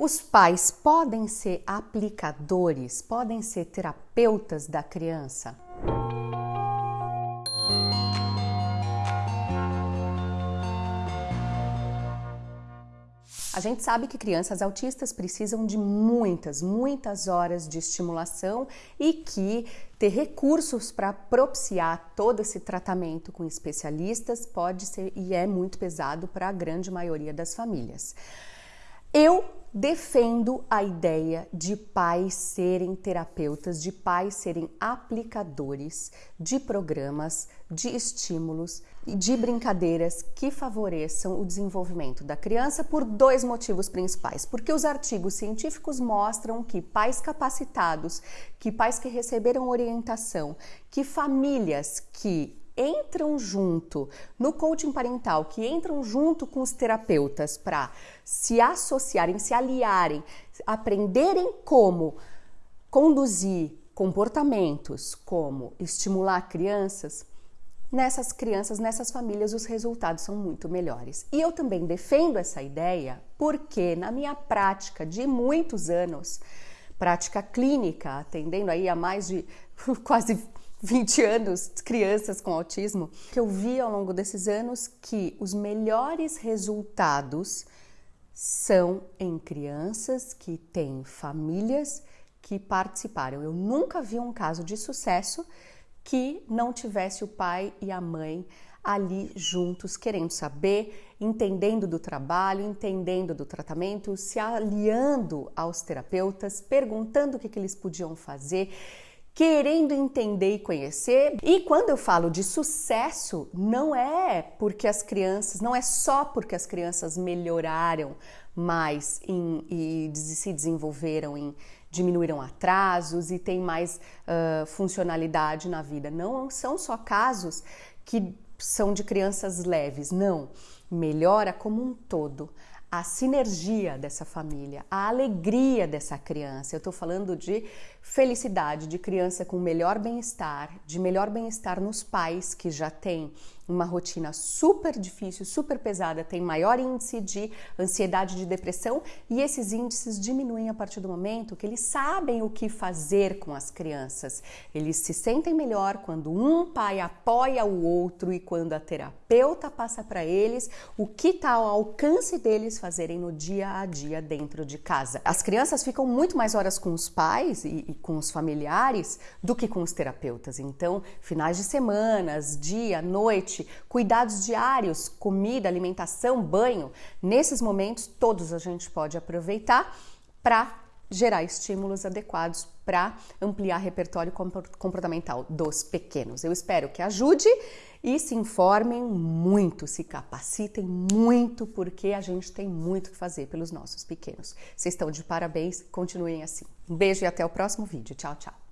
Os pais podem ser aplicadores, podem ser terapeutas da criança? A gente sabe que crianças autistas precisam de muitas, muitas horas de estimulação e que ter recursos para propiciar todo esse tratamento com especialistas pode ser e é muito pesado para a grande maioria das famílias. Eu defendo a ideia de pais serem terapeutas, de pais serem aplicadores de programas, de estímulos e de brincadeiras que favoreçam o desenvolvimento da criança por dois motivos principais. Porque os artigos científicos mostram que pais capacitados, que pais que receberam orientação, que famílias que entram junto no coaching parental, que entram junto com os terapeutas para se associarem, se aliarem, aprenderem como conduzir comportamentos, como estimular crianças, nessas crianças, nessas famílias, os resultados são muito melhores. E eu também defendo essa ideia porque, na minha prática de muitos anos, prática clínica, atendendo aí a mais de quase 20 anos, crianças com autismo, que eu vi ao longo desses anos que os melhores resultados são em crianças que têm famílias que participaram. Eu nunca vi um caso de sucesso que não tivesse o pai e a mãe ali juntos, querendo saber, entendendo do trabalho, entendendo do tratamento, se aliando aos terapeutas, perguntando o que, que eles podiam fazer querendo entender e conhecer. E quando eu falo de sucesso, não é porque as crianças, não é só porque as crianças melhoraram mais em, e se desenvolveram em diminuíram atrasos e têm mais uh, funcionalidade na vida. Não são só casos que são de crianças leves, não. Melhora como um todo a sinergia dessa família, a alegria dessa criança. Eu estou falando de felicidade, de criança com melhor bem-estar, de melhor bem-estar nos pais que já têm uma rotina super difícil, super pesada, tem maior índice de ansiedade, de depressão e esses índices diminuem a partir do momento que eles sabem o que fazer com as crianças. Eles se sentem melhor quando um pai apoia o outro e quando a terapeuta passa para eles o que está ao alcance deles fazerem no dia a dia dentro de casa. As crianças ficam muito mais horas com os pais e, e com os familiares do que com os terapeutas. Então, finais de semanas, dia, noite, cuidados diários, comida, alimentação, banho, nesses momentos todos a gente pode aproveitar para gerar estímulos adequados para ampliar repertório comportamental dos pequenos. Eu espero que ajude e se informem muito, se capacitem muito, porque a gente tem muito que fazer pelos nossos pequenos. Vocês estão de parabéns, continuem assim. Um beijo e até o próximo vídeo. Tchau, tchau.